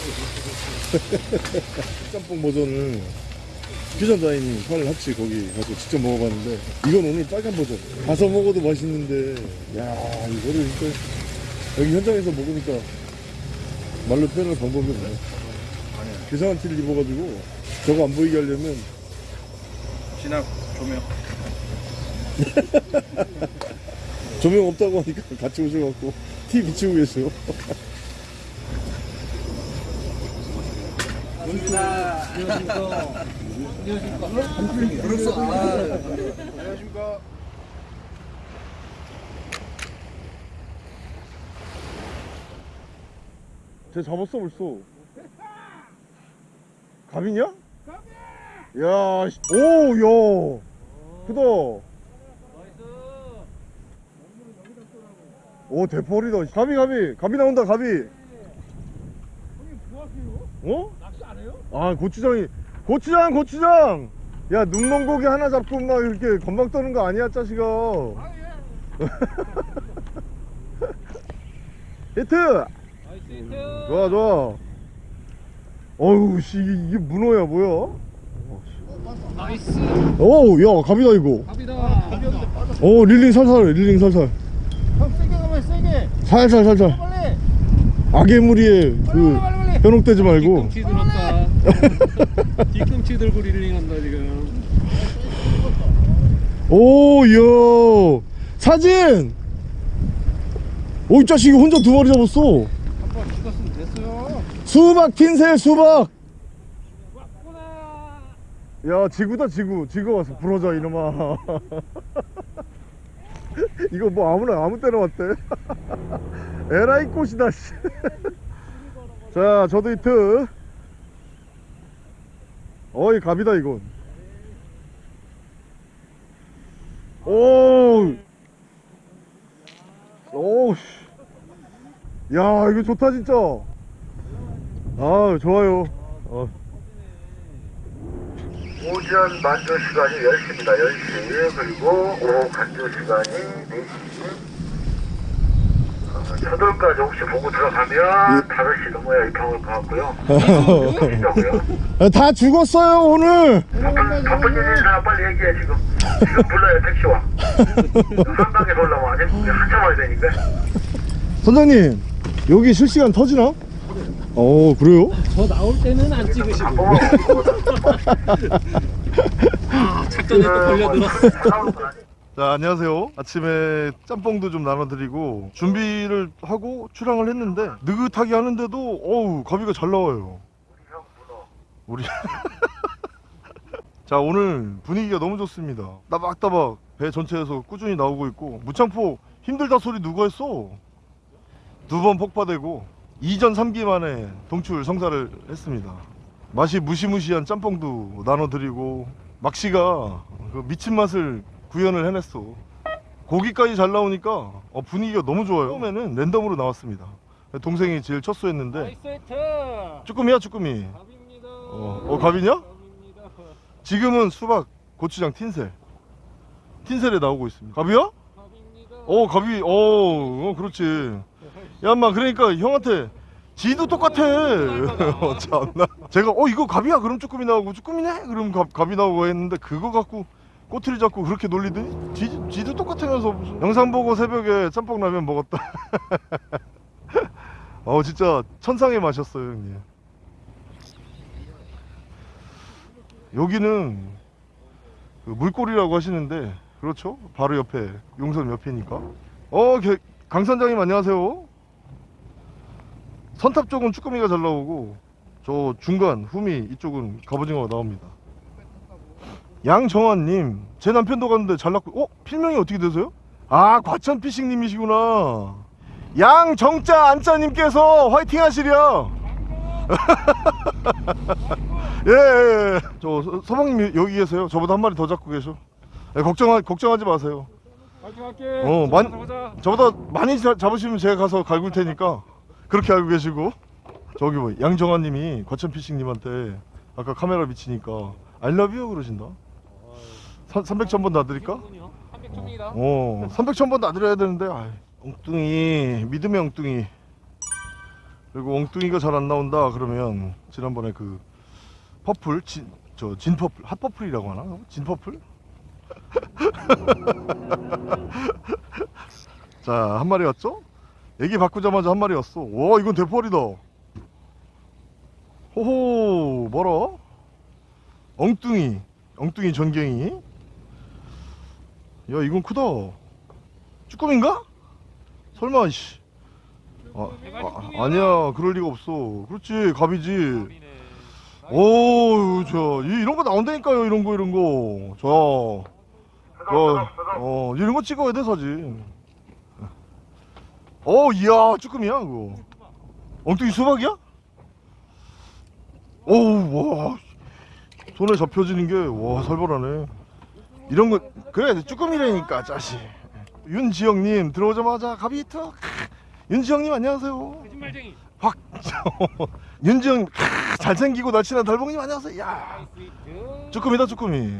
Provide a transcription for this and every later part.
짬뽕 버전을 퓨전 다이닝 팔 합치 거기 가서 직접 먹어봤는데 이건 오늘 빨간 버전. 가서 먹어도 맛있는데. 야 이거를 진짜 여기 현장에서 먹으니까 말로 표현할 방법이 없네. 괴상한 티를 입어가지고 저거 안 보이게 하려면 진학 조명. 조명 없다고 하니까 같이 오셔갖고 티 비치고 계세요 안녕하십니까 쟤 잡았어 벌써 갑이냐? 야, 씨. 오, 야, 크다. 오, 대펄이다. 갑이, 갑이, 갑이 나온다, 갑이. 어? 아, 고추장이, 고추장, 고추장. 야, 눈먼 고기 하나 잡고 막 이렇게 건방 떠는 거 아니야, 자식아. 히트. 좋아, 좋아. 어우, 씨, 이게, 이게 문어야, 뭐야? nice 오, 야, 갑이다, 이거. 갑이다 오, 릴링 살살, 릴링 살살. 형 세게 가면 세게 살살, 살살. 빨리 악의 무리에 그, 빨리 빨리 현혹되지 말고. 뒤꿈치 들었다 뒤꿈치 들고 릴링 한다 지금 오, 야 사진! 오, 이 자식이 혼자 두 마리 잡았어. 한번 죽었으면 됐어요 수박 틴셀, 수박! 야, 지구다, 지구. 지구 와서 부러져, 이놈아. 이거 뭐 아무나, 아무 때나 왔대. 에라이 꽃이다, 씨. 자, 저도 히트. 어이, 갑이다, 이건. 오! 오, 씨. 야, 이거 좋다, 진짜. 아, 좋아요. 어. 오전 만조 시간이 10시입니다. 10시. 그리고 오후 간조 시간이 4시. 어, 서둘까지 혹시 보고 들어가면 5시 넘어야 입항을 가고요. 시다고요. 아, 다 죽었어요 오늘 바쁜, 바쁜 일 있는 사람 빨리 얘기해, 지금. 지금 불러요, 택시와. 한강에 올라와. 아직 한참 와야 되니까. 선장님 여기 실시간 터지나? 어 그래요? 저 나올 때는 안 찍으시고 어, 아 작전에 또 걸려들었어 자 안녕하세요. 아침에 짬뽕도 좀 나눠드리고 준비를 하고 출항을 했는데 느긋하게 하는데도 어우 가비가 잘 나와요. 우리 자 오늘 분위기가 너무 좋습니다. 따박따박 배 전체에서 꾸준히 나오고 있고 무창포 힘들다 소리 누가 했어? 두 번 폭파되고 2전 3기 만에 동출 성사를 했습니다. 맛이 무시무시한 짬뽕도 나눠드리고 막시가 그 미친 맛을 구현을 해냈어. 고기까지 잘 나오니까 어, 분위기가 너무 좋아요. 처음에는 랜덤으로 나왔습니다. 동생이 제일 첫 수했는데. 쭈꾸미야 쭈꾸미? 갑입니다. 어, 어, 갑이냐? 갑입니다. 지금은 수박 고추장 틴셀. 틴셀에 나오고 있습니다. 갑이야? 갑입니다. 어 갑이 어, 어 그렇지. 야 인마 그러니까 형한테 지도 똑같아. 어, 참나. 제가 어 이거 갑이야? 그럼 쭈꾸미 나오고 쭈꾸미네? 그럼 갑, 갑이 나오고 했는데 그거 갖고 꼬투리 잡고 그렇게 놀리더니 지, 지도 똑같으면서 무슨 영상 보고 새벽에 짬뽕 라면 먹었다. 어 진짜 천상의 맛이었어요 형님. 여기는 그 물골이라고 하시는데 그렇죠? 바로 옆에 용선 옆이니까. 어 개- 강 선장님 안녕하세요. 선탑 쪽은 쭈꾸미가 잘 나오고 저 중간 후미 이쪽은 갑오징어가 나옵니다 양정환님 제 남편도 갔는데 잘 났고 어? 필명이 어떻게 되세요? 아 과천피싱님이시구나. 양정자 안자님께서 화이팅 하시랴 예, 예, 예. 저 서- 서방님 여기 계세요. 저보다 한 마리 더 잡고 계셔. 예, 걱정하, 걱정하지 마세요. 파이팅 할게. 어, 만- 보자. 저보다 많이 자- 잡으시면 제가 가서 갈굴 테니까 그렇게 알고 계시고. 저기 뭐 양정환님이 과천피싱님한테 아까 카메라 비치니까 알러뷰 그러신다 300천 번 놔드릴까? 300초입니다 어 300천 번 놔드려야 되는데 아이, 엉뚱이 믿음의 엉뚱이 그리고 엉뚱이가 잘 안 나온다 그러면 지난번에 그 purple 진, 저 진purple hot purple이라고 하나? 진purple? 자 한 마리 왔죠? 애기 바꾸자마자 한 마리 왔어 와 이건 대펄이다 호호 뭐라? 엉뚱이 엉뚱이 전갱이 야 이건 크다. 쭈꾸미인가? 설마 씨. 아, 아, 아니야. 그럴 리가 없어. 그렇지 갑이지. 오우 저 이- 이런 거 나온다니까요 이런 거 이런 거저 어, 어 이런 거 찍어야 돼 사진. 어 이야 쭈꾸미야 그거. 엉뚱이 수박이야? 오우 와 손에 잡혀지는 게 와 살벌하네 이런 거 그래 쭈꾸미라니까 짜식. 윤지영님 들어오자마자 가비 턱 윤지영님 안녕하세요. 거짓말쟁이. 확 윤지영 크, 잘생기고 날씬한 달봉님 안녕하세요. 야. 쭈꾸미다 쭈꾸미.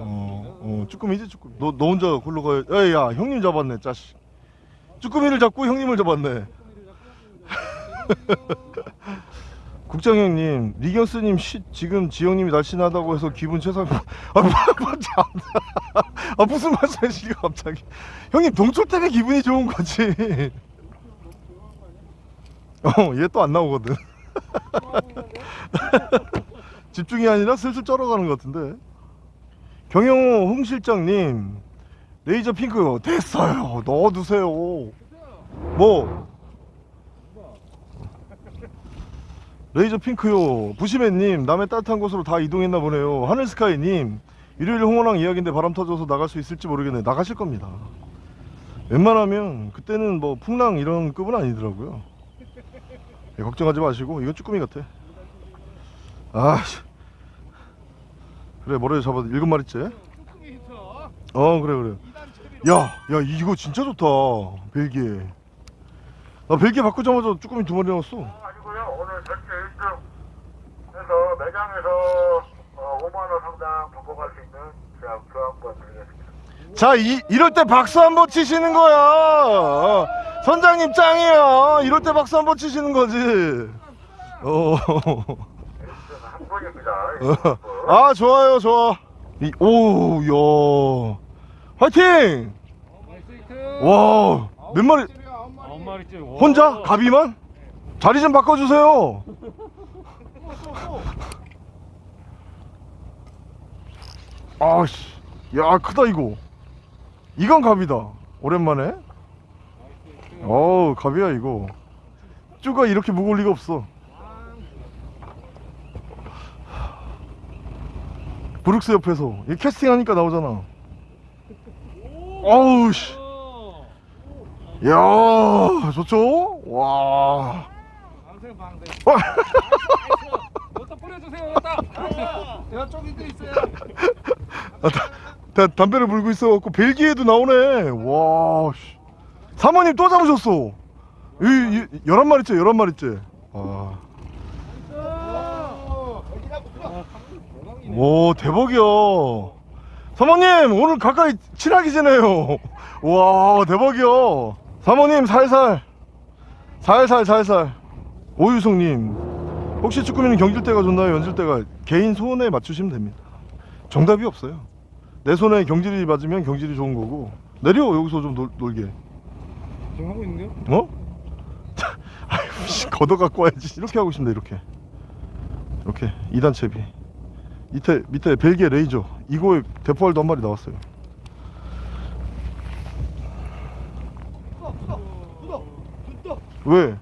어, 어 쭈꾸미지 쭈꾸미. 너, 너 혼자 골로 가야 에이, 야 형님 잡았네 짜식. 쭈꾸미를 잡고 형님을 잡았네 국장형님 리경스님 쉿 지금 지영님이 날씬하다고 해서 기분 최상 아, 뭐, 뭐, 참. 아 무슨 말씀이시게 갑자기? 형님 동출 때문에 기분이 좋은 거지. 어얘 또 안 나오거든. 집중이 아니라 슬슬 쩔어가는 것 같은데. 경영호 홍 실장님 레이저 핑크 됐어요. 넣어두세요. 뭐 레이저 핑크요. 부시맨님 남의 따뜻한 곳으로 다 이동했나 보네요. 하늘스카이님 일요일 홍어랑 이야기인데 바람 터져서 나갈 수 있을지 모르겠네. 나가실 겁니다. 웬만하면 그때는 뭐 풍랑 이런 급은 아니더라고요. 예, 걱정하지 마시고 이건 쭈꾸미 같아. 아 씨. 그래 머리에 잡아 일곱 마리째? 어 그래 그래. 야야 이거 진짜 좋다. 벨기에. 나 벨기에 바꾸자마자 쭈꾸미 두 마리 나왔어 전체 1등. 해서 매장에서 어, 5만 원 상당 바꿔갈 수 있는 제가 교환권 드리겠습니다. 자 이, 이럴 때 박수 한 번 치시는 거야. 어, 선장님 짱이야 이럴 때 박수 한 번 치시는 거지. 어. 1등 한 분입니다. 아 좋아요 좋아. 이, 오 야. 화이팅! 와 몇 마리. 와. 혼자? 가비만 자리 좀 바꿔주세요. 아씨 야 크다 이거. 이건 갑이다. 오랜만에? 어우 갑이야 이거. 쭈가 이렇게 무거울 리가 없어. 브룩스 옆에서. 이 캐스팅 하니까 나오잖아. 어우 씨. 어. 야 좋죠? 와 여기다 뿌려주세요. 여기다. 야 저기도 있어요. 아, 다, 다, 담배를 물고 있어갖고 벨기에도 나오네 와 씨. 사모님 또 잡으셨어 이, 이, 11마리째 11마리째 와. 오 대박이야 사모님 오늘 가까이 친하게 지내요 와 대박이야 사모님 살살 살살 살살 오유성님 혹시 쭈꾸미는 경질 때가 좋나요 연질 때가 개인 소원에 맞추시면 됩니다 정답이 없어요 내 손에 경질이 맞으면 경질이 좋은 거고 내려 여기서 좀 놀, 놀게 지금 하고 있는데요? 어? 아이고 씨 걷어 갖고 와야지 이렇게 하고 있습니다 이렇게 이렇게 2단 채비 밑에 밑에 벨기에 레이저 이거에 대포알도 한 마리 나왔어요 왜?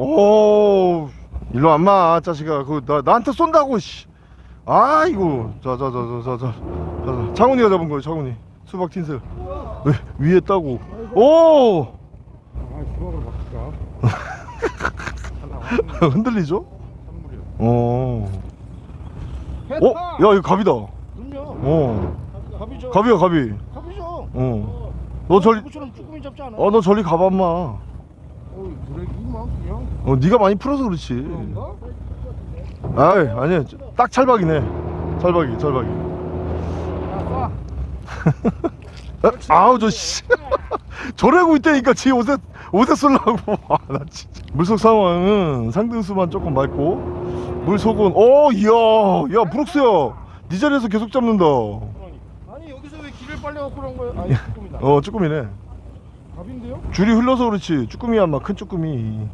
오 일로 안마 자식아 그 나, 나한테 쏜다고 씨. 아 이거 자자자자자자 창훈이가 잡은 거예요 창훈이 수박 틴셀 왜 위에 따고 오 아 수박을 바꿀까? 흔들리죠? 어. 어? 야 이거 갑이다. 어. 갑이죠. 갑이야 갑이. 갑이죠. 어. 너 저리 그처럼 쭈꾸미 잡지 않아? 어너 저리 가봐마. 어, 어 네가 많이 풀어서 그렇지. 아이 아니야 딱 찰박이네. 찰박이 찰박이. 어? 아우 저 씨. 저래고 있다니까 지 옷에 옷에 쓰려고 아나 진짜 물속 상황은 상등수만 조금 맑고 물속은 어 이야 야 브룩스야 네 자리에서 계속 잡는다 어 아니 여기서 왜 길을 빨려갖고 그런 거야? 아니 쭈꾸미다. 쭈꾸미네 갑인데요? 줄이 흘러서 그렇지. 쭈꾸미야 막 큰 쭈꾸미.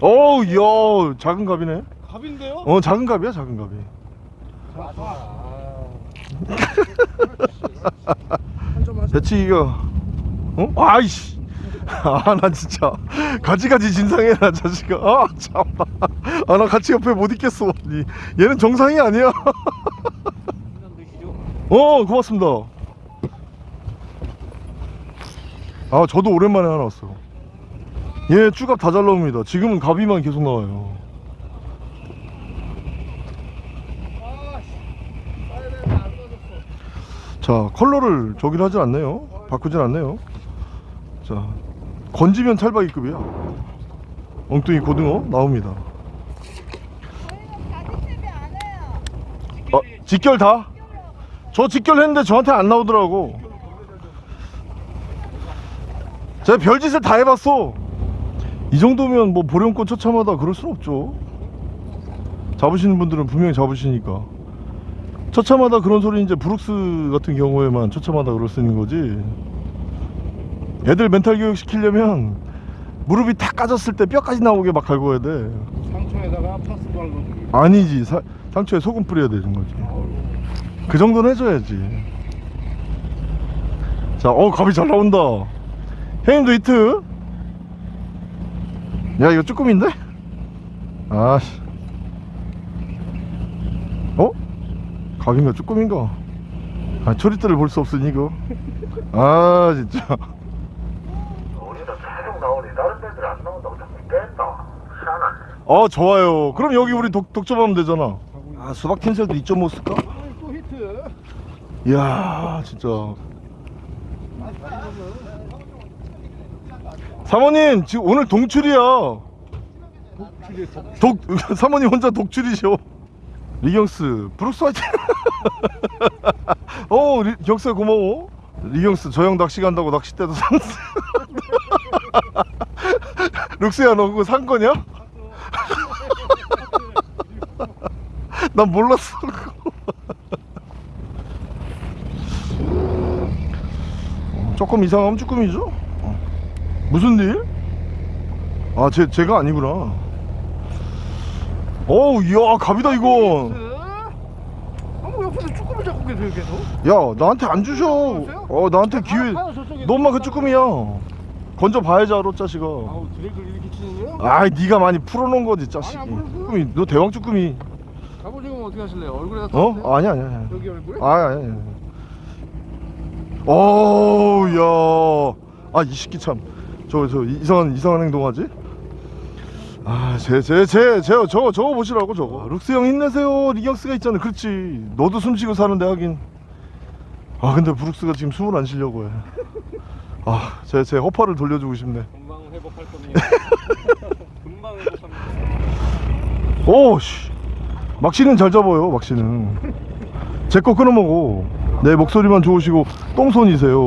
어우 이야 작은 갑이네. 갑인데요? 어 작은 갑이야 작은 갑이. 하세요. 배치기가 어? 아이씨. 아 나 진짜 가지가지 진상해라 자식아. 아 참나 아나 같이 옆에 못 있겠어 이- 얘는 정상이 아니야. 어 고맙습니다 아 저도 오랜만에 하나 왔어 얘 쭈갑 다 잘 나옵니다. 지금은 갑이만 계속 나와요. 자 컬러를 저기를 하진 않네요. 바꾸진 않네요. 자 건지면 찰박이급이야. 엉뚱이 고등어 나옵니다. 어, 직결 다? 저 직결했는데 저한테 안 나오더라고 제가 별짓을 다 해봤어. 이 정도면 뭐 보령권 처참하다 그럴 순 없죠. 잡으시는 분들은 분명히 잡으시니까. 처참하다 그런 소리 이제 브룩스 같은 경우에만 처참하다 그럴 수 있는 거지. 애들 멘탈 교육 시키려면 무릎이 탁 까졌을 때 뼈까지 나오게 막 갈궈야 돼. 상처에다가 파스 발로. 아니지. 사- 상처에 소금 뿌려야 되는 거지. 그 정도는 해줘야지. 자어 갑이 잘 나온다 형님도 히트 야 이거 쭈꾸미인데? 아씨 어? 갑인가 쭈꾸미인가 아 초리대를 볼 수 없으니 이거 아 진짜 우리는 계속 나오니 다른 데들 안 나온다고 자꾸 뺀다. 희한하네. 어 좋아요 그럼 여기 우리 독, 독점하면 되잖아 아 수박 캔슬도 2.5 쓸까? 또 히트. 이야 진짜 사모님 지금 오늘 동출이야. 독 사모님 혼자 독출이셔. 리경스 브룩스 화이팅! 어 리, 경스 고마워. 리경스 저 형 낚시 간다고 낚싯대도 샀어 룩스야 너 그거 산 거냐? 난 몰랐어 그거. 조금 이상하면 쭈꾸미죠? 어. 무슨 일? 아, 제, 제가 아니구나. 어우, 이야, 갑이다, 이거. 아뭐 옆에서 쭈꾸미 잡고 계세요 계속? 야, 나한테 안 주셔. 어, 나한테 기회. 아, 저쪽에 너 엄마 그 쭈꾸미야. 건져 봐야지, 알아, 자식아. 아우 드랙을 이렇게 치는데요? 아이, 네가 많이 풀어놓은 거지. 아니, 안 풀었어요. 쭈꾸미, 너 대왕 쭈꾸미. 갑오징어 어떻게 하실래요? 얼굴에다 어? 떴어요? 아니야, 아니야. 아니야. 여기 얼굴에? 아, 아니야, 아니야. 어우, 야. 아, 이 새끼 참. 저, 저, 이상한, 이상한 행동하지? 아, 제, 제, 제, 제, 저거, 저거 보시라고, 저거. 룩스 형 힘내세요. 리경스가 있잖아. 그렇지. 너도 숨 쉬고 사는데 하긴. 아, 근데 브룩스가 지금 숨을 안 쉬려고 해. 아, 제, 제 허파를 돌려주고 싶네. 금방 회복할 겁니다. 금방 회복합니다. 오, 씨. 막시는 잘 잡아요, 막시는. 제 거 끊어먹어. 내 목소리만 좋으시고, 똥손이세요.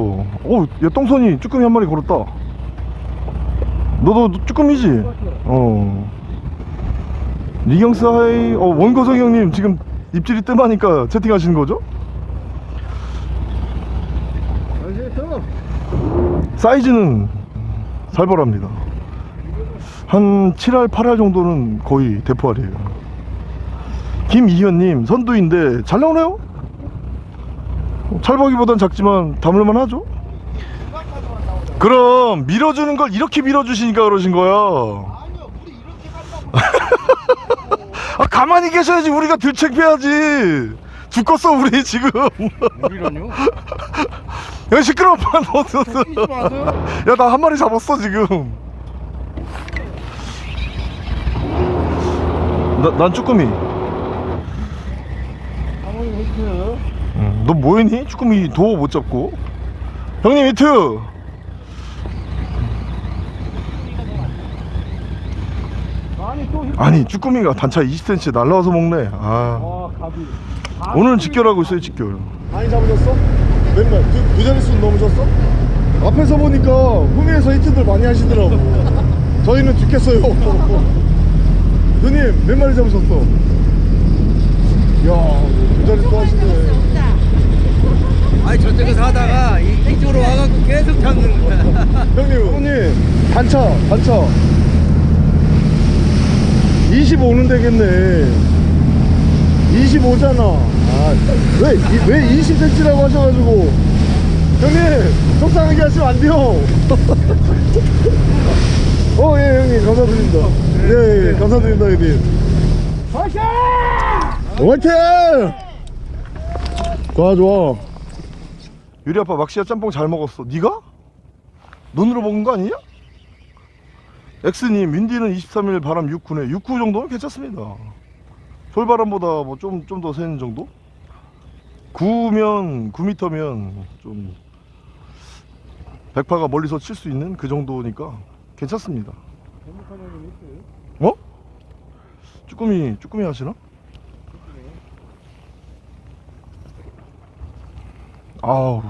오, 야, 똥손이 쭈꾸미 한 마리 걸었다. 너도 쭈꾸미지? 어. 리경스 hi, 어, 원거성 형님 지금 입질이 뜸하니까 채팅하시는 거죠? 사이즈는 살벌합니다. 한 7할, 8할 정도는 거의 대포알이에요. 김이현님, 선두인데 잘 나오네요? 찰박이보단 작지만 담을만 하죠? 그럼 밀어주는 걸 이렇게 밀어주시니까 그러신 거야. 아니요 물이 이렇게 간다고 아, 가만히 계셔야지 우리가 들창피하지. 죽겠어, 우리 지금. 물이라뇨? 야, 시끄러워, 너, 너, 끼지 너. 마세요 야, 나 한 마리 잡았어, 지금. 나, 난 쭈꾸미. 응, 너 뭐했니? 쭈꾸미 도어 못 잡고. 형님, 히트! 아니 쭈꾸미가 단차 20cm 날라와서 먹네. 아. 오늘은 직결하고 있어요, 직결. 많이 잡으셨어? 맨날 두, 두 자릿수 넘으셨어? 앞에서 보니까 후미에서 히트들 많이 하시더라고 저희는 죽겠어요 누님 몇 마리 잡으셨어? 이야 두 자리 또 하시네 아니 저쪽에서 하다가 이, 이쪽으로 와갖고 계속 잡는 거야 형님 형님 단차 단차 25는 되겠네. 25잖아. 아왜 왜 20cm라고 하셔가지고. 형님 속상하게 하시면 안 돼요. 어 예 형님 감사드립니다. 예, 예 감사드립니다 형님. 화이팅! 화이팅! 좋아 좋아. 유리 아빠 막시야 짬뽕 잘 먹었어. 네가? 눈으로 먹은 거 아니냐? 엑스님 윈디는 23일 바람 6구네 6구 정도면 괜찮습니다 솔바람보다 뭐 좀 좀더 세는 정도? 9면 9m면 좀 백파가 멀리서 칠 수 있는 그 정도니까 괜찮습니다 어? 쭈꾸미 쭈꾸미 하시나? 아우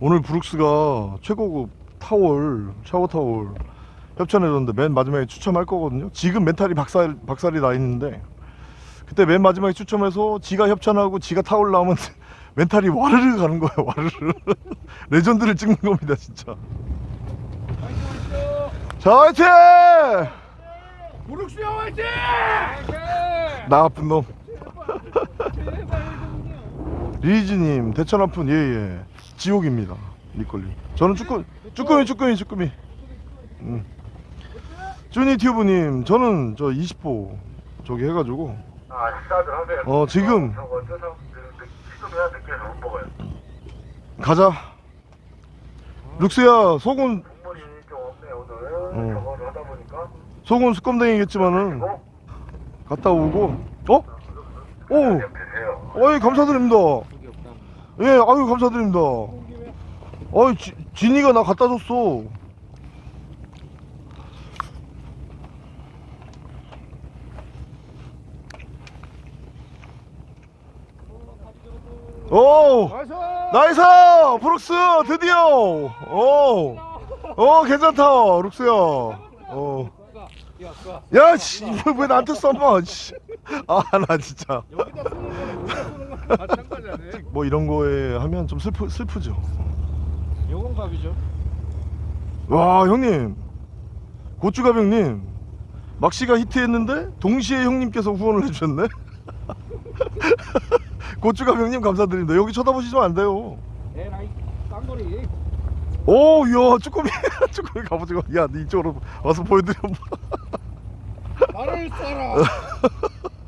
오늘 브룩스가 최고급 타월 샤워 타월 협찬해줬는데 맨 마지막에 추첨할 거거든요. 지금 멘탈이 박살, 박살이 나 있는데 그때 맨 마지막에 추첨해서 지가 협찬하고 지가 타월 나오면 멘탈이 와르르 가는 거예요 와르르. 레전드를 찍는 겁니다 진짜. 자 화이팅! 무릎 수영 화이팅! 나쁜 놈. 리즈님 대천 아픈 예예. 지옥입니다 니꼴리 저는 쭈꾸 쭈꾸미 쭈꾸미 쭈꾸미 음. 쭈니 튜브님 저는 저 20호 저기 해가지고. 아 식사들 하세요 어, 지금. 저거 저거 지금 해야 늦게서 못 먹어요. 가자. 룩스야 속은 국물이 좀 없네 오늘. 어. 저거를 하다 보니까. 속은 수검댕이겠지만은 그리고 갔다 오고. 어? 오. 드세요. 어이 감사드립니다. 예 아유 감사드립니다. 어이 지, 진이가 나 갖다 줬어 오 nice 브룩스 드디어 오, 오 괜찮다 룩스야 어. 야, 씨, 왜 나한테 써봐, 씨. 아, 나 진짜. 뭐 이런 거에 하면 좀 슬프, 슬프죠. 요건 갑이죠 와, 형님. 고추갑 형님. 막시가 히트했는데, 동시에 형님께서 후원을 해주셨네? 고추갑 형님 감사드립니다. 여기 쳐다보시면 안 돼요. 에라이 쌍거리 오, 이야, 쭈꾸미, 쭈꾸미 갑오징어. 야, 니 이쪽으로 와서 보여드려. 말을 써라.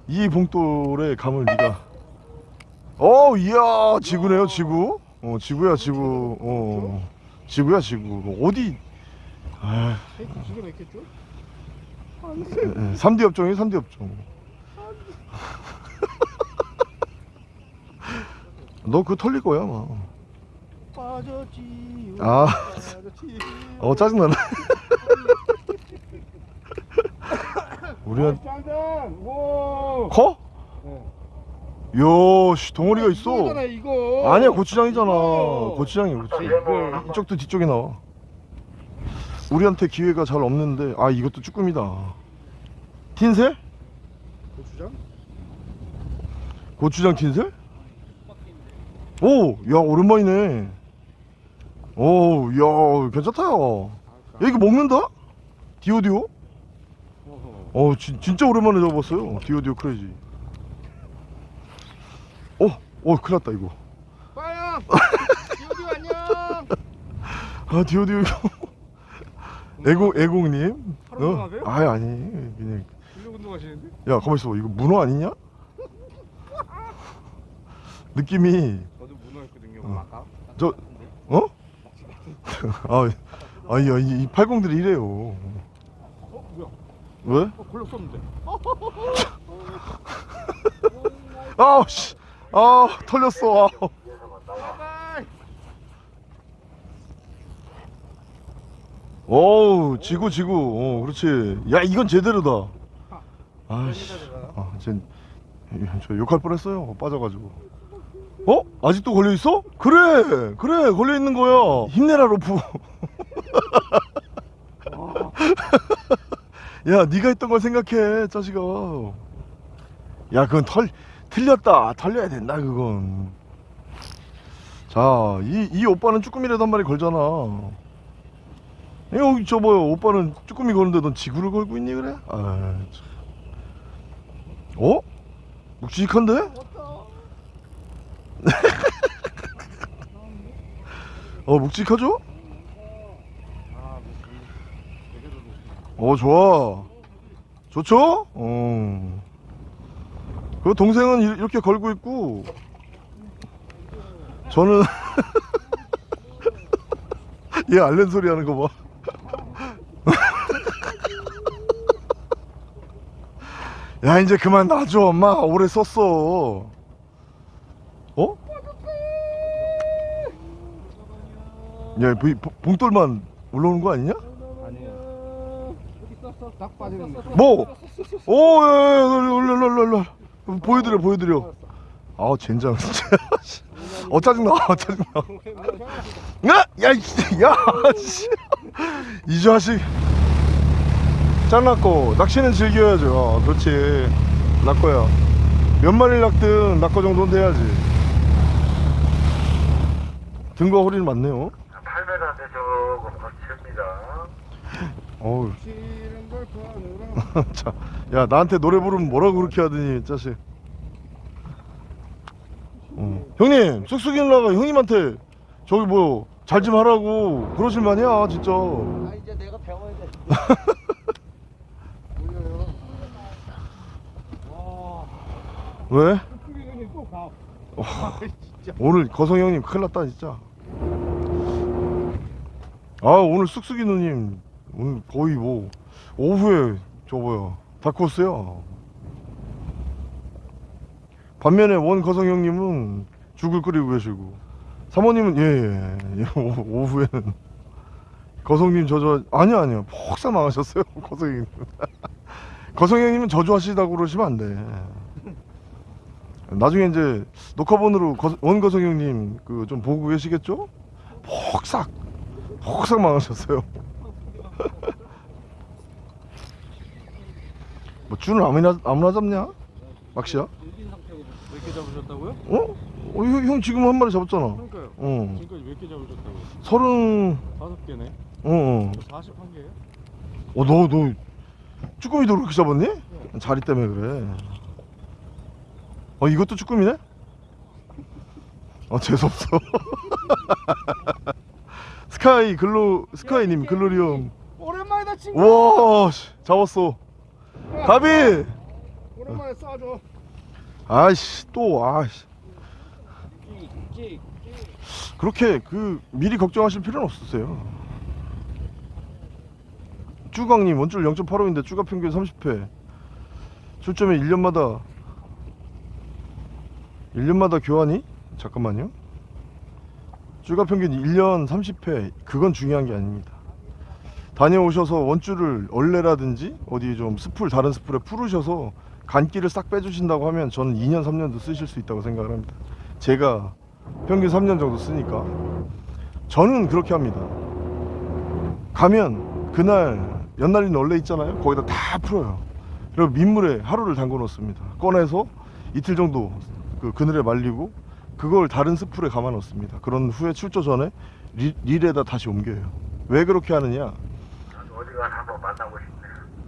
이 봉돌의 감을 네가. 어 이야 지구네요 지구? 어 지구야 지구. 어 지구야 지구. 어디? 아 있겠죠? 3D 업종이 3D 업종 너 그거 털릴 거야 아마. 빠졌지. 아. 빠졌지. 어 짜증나네. 우리가 오. 커? 이야 씨 덩어리가 있어. 이거잖아 이거. 아니야 고추장이잖아. 이거. 고추장이야 고추장 이쪽도 뒤쪽에 나와. 우리한테 기회가 잘 없는데 아 이것도 쭈꾸미다. 틴셀? 고추장? 고추장 틴셀? 오! 야 오랜만이네 오, 야 괜찮다 야 야, 이거 먹는다? 디오디오? 어 진, 진짜 오랜만에 잡았어요 디오디오 크레이지 어? 어 큰일 났다 이거 빠야 디오디오 안녕 아 디오디오 애공 애공님 운동하세요? 아니 아니 그냥 운동하시는데? 야 가만 있어 이거 문어 아니냐? 느낌이 어. 저 어? 아 아니 아니 이 팔공들이 이래요. 어 뭐야? 왜? 어 걸렸었는데. 아우 씨 아 털렸어. 아. 바이바이 어우 지구 지구. 어 그렇지. 야 이건 제대로다. 아씨. 아, 쟤, 저 욕할 뻔했어요. 빠져가지고 어? 아직도 걸려 있어? 그래, 그래, 걸려 있는 거야. 힘내라 로프. 야, 네가 했던 걸 생각해, 자식아. 야, 그건 털 틀렸다. 털려야 된다, 그건. 자, 이, 이 오빠는 쭈꾸미라도 한 마리 걸잖아. 여기 저 뭐야, 오빠는 쭈꾸미 거는데 넌 지구를 걸고 있니 그래? 아, 참. 어? 묵직한데? 어 묵직하죠? 어 좋아 좋죠? 어. 그 동생은 이- 이렇게 걸고 있고 저는 얘 알렌 소리 하는 거 봐. 야 이제 그만 놔줘 엄마 오래 썼어. 어? 야, 이 봉- 봉돌만 올라오는 거 아니냐? 딱 빠지는 거. 뭐? 오, 야, 야, 야, 올려, 올려. 보여드려, 보여드려. 아, 젠장, 진짜. 어, 짜증나, 어, 짜증나. 야, 야, 이- 야, 씨. 이 자식. 짱낚고, 낚시는 즐겨야죠. 어, 그렇지. 낚고야. 몇 마리를 낚든 낚고 정도는 돼야지. 등과 허리는 맞네요. 8m인데 조금 거칩니다. 어우. 자, 야 나한테 노래 부르면 뭐라고 그렇게 하더니 자식. 어. 형님 쑥쑥이 누나가 형님한테 저기 뭐 잘 좀 하라고 그러실 만이야 진짜. 아 이제 내가 배워야 돼. 왜? 가. 오늘 거성 형님 큰일 났다 진짜. 아 오늘 쑥쑥이 누님 오늘 거의 뭐 오후에 저 뭐야 다크호스야. 반면에 원 거성 형님은 죽을 끓이고 계시고 사모님은 예예 예, 예, 오- 오후에는 거성님 저저 아니야 아니야 폭삭 망하셨어요 거성 형님. 거성 형님은 저주하시다고 그러시면 안 돼. 나중에 이제 녹화본으로 거- 원거성 형님 그 좀 보고 계시겠죠? 폭삭 폭삭 망하셨어요. 뭐 줄을 아무나 아무나 잡냐? 막시야? 일인 상태고 몇개 잡으셨다고요? 어? 어, 형, 형 지금 한 마리 잡았잖아. 그러니까요. 어. 지금까지 몇 개 잡으셨다고요? 서른 다섯 개네. 어, 어. 41개예요? 어, 너, 너 쭈꾸미도 그렇게 잡았니? 자리 때문에 그래. 어, 이것도 쭈꾸미네? 어, 재수없어. 스카이 글로 스카이님 글로리움. 오랜만이다 친구. 와, 씨, 잡았어. 가비. 오랜만에 쏴줘. 아이씨, 또 아이씨. 찍. 그렇게 그 미리 걱정하실 필요는 없으세요. 쭈강님 원줄 0.85인데 쭈가 평균 30회. 출점에 1년마다 1년마다 교환이? 잠깐만요. 쭈가 평균 1년 30회. 그건 중요한 게 아닙니다. 다녀오셔서 원줄을 얼레라든지 어디 좀 스풀 다른 스풀에 풀으셔서 간기를 싹 빼주신다고 하면 저는 2년 3년도 쓰실 수 있다고 생각을 합니다. 제가 평균 3년 정도 쓰니까 저는 그렇게 합니다. 가면 그날 연날인 원래 있잖아요. 거기다 다 풀어요. 그리고 민물에 하루를 담궈 놓습니다. 꺼내서 이틀 정도 그 그늘에 말리고 그걸 다른 스풀에 감아 놓습니다. 그런 후에 출조 전에 리, 릴에다 다시 옮겨요. 왜 그렇게 하느냐?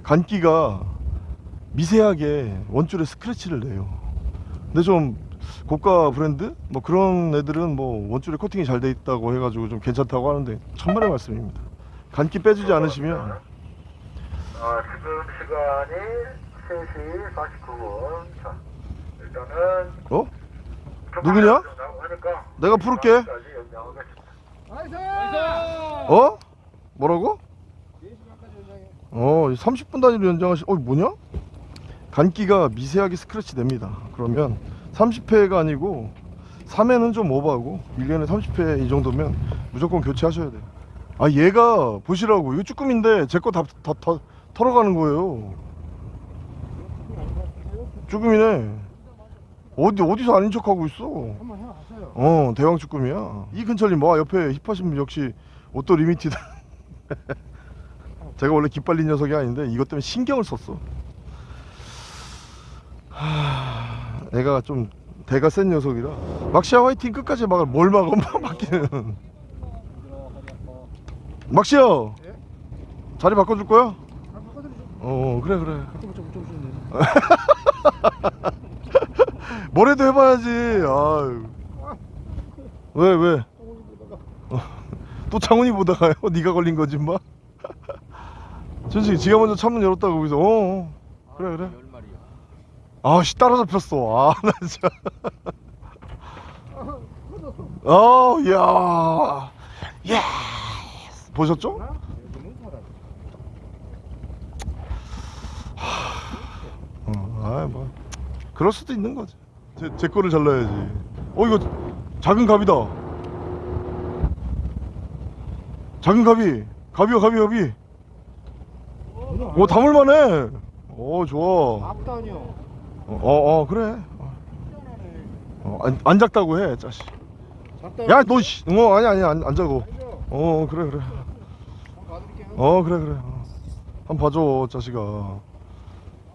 간기가 미세하게 원줄에 스크래치를 내요. 근데 좀 고가 브랜드 뭐 그런 애들은 뭐 원줄에 코팅이 잘 돼 있다고 해가지고 좀 괜찮다고 하는데 천만의 말씀입니다. 간기 빼주지 않으시면 아, 지금 시간이 3시 49분. 자, 일단은 어? 좀 누구냐? 내가 부를게. 어? 뭐라고? 어 30분 단위로 연장하시. 어 뭐냐? 간기가 미세하게 스크래치 냅니다. 그러면 30회가 아니고 3회는 좀 오버하고 1년에 30회 이 정도면 무조건 교체하셔야 돼요. 아 얘가 보시라고 이거 쭈꾸미인데 제 거 다 다 다 털어가는 거예요. 쭈꾸미네. 어디 어디서 아닌 척하고 있어? 한번 해봤어요. 어 대왕 쭈꾸미야. 이근철님 뭐 옆에 hip하신 분 역시 옷도 limited 제가 원래 기빨린 녀석이 아닌데 이것 때문에 신경을 썼어. 하... 애가 좀 대가 센 녀석이라. 막시야 화이팅 끝까지 막을 뭘 막어 막기는. 막시야 자리 바꿔줄 거야? 어 그래 그래 뭐래도 해봐야지 아유 왜 왜? 어, 또 창훈이 보다가요? 네가 걸린 거지 마. 준식이 지가 먼저 창문 열었다고 거기서 어, 어. 그래 그래. 아씨 따라잡혔어 아나 진짜 어 이야 야 보셨죠? 어, 아뭐 그럴 수도 있는 거지 제, 제 거를 잘라야지 어 이거 작은 갑이다 작은 갑이 갑이야 갑이 갑이 오 담을만해 오 좋아 앞단이요. 어, 어, 어, 그래. 어, 안, 안 작다고 해, 짜식. 작다. 야, 너, 씨. 어, 아니, 아니, 안, 안 자고. 어, 그래, 그래. 어, 그래, 그래. 어. 한번 봐줘, 짜식아.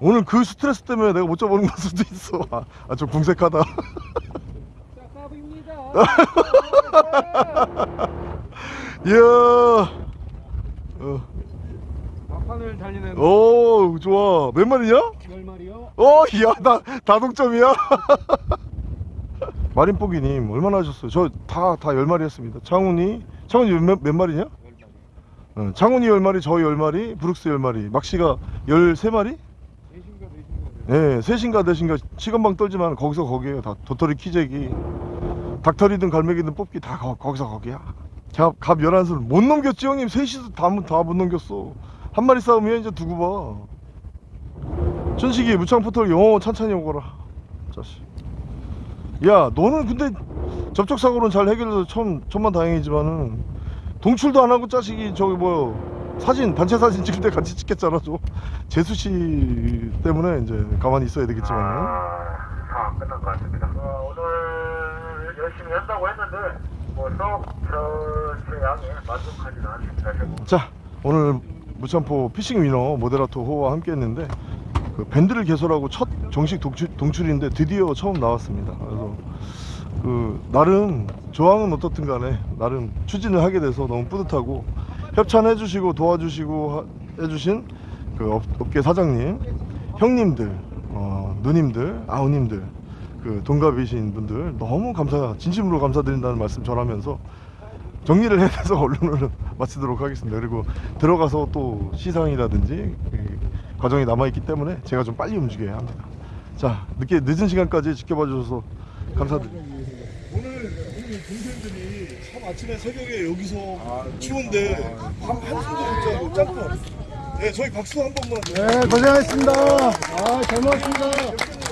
오늘 그 스트레스 때문에 내가 못 잡아오는 걸 수도 있어. 아, 아, 좀 궁색하다. 이야. 어, 막판을 달리는 오, 좋아. 몇 마리냐? 열 마리요. 어, 야, 나 다동점이야. 마린뽀기님 얼마나 하셨어요? 저 다다열 마리 했습니다. 창훈이 창훈이 몇, 몇 마리냐? 어, 창훈이 열 마리, 저열 마리, 브룩스 열 마리, 막시가 열세 마리? 예, 셋인가 넷인가 시간방 떨지만 거기서 거기에요. 다 도토리 키재기, 닭털이든 갈매기든 뽑기 다 거, 거기서 거기야. 갑, 갑 11수를 못 넘겼지 형님 셋이서 다못 넘겼어. 한 마리 싸움이야 이제 두고 봐. 천식이 무창 포털 영어 찬찬히 오거라. 자식. 야 너는 근데 접촉 사고는 잘 해결해서 천 천만 다행이지만은 동출도 안 하고 자식이 저기 뭐 사진 단체 사진 찍을 때 같이 찍겠잖아 저 재수 씨 때문에 이제 가만히 있어야 되겠지만은. 아, 다안 끝난 것 같습니다. 어, 오늘 열심히 한다고 했는데 뭐 전체 양에 만족하지는 않습니다. 자 오늘 무참포 피싱 위너 모데라토 호와 함께 했는데 그 밴드를 개설하고 첫 정식 동출, 동출인데 드디어 처음 나왔습니다 그래서 그 나름 조항은 어떻든 간에 나름 추진을 하게 돼서 너무 뿌듯하고 협찬해 주시고 도와주시고 하- 해주신 그 업, 업계 사장님 형님들 어, 누님들 아우님들 그 동갑이신 분들 너무 감사 진심으로 감사드린다는 말씀 전하면서 정리를 해서 언론을 마치도록 하겠습니다. 그리고 들어가서 또 시상이라든지 그 과정이 남아있기 때문에 제가 좀 빨리 움직여야 합니다. 자, 늦게 늦은 시간까지 지켜봐 주셔서 감사드립니다. 우리 동생들이 참 아침에 새벽에 여기서 추운데 한 한숨도 못 자고 짬뽕. 네, 저희 박수 한 번만. 네 고생하셨습니다. 아 잘 먹었습니다.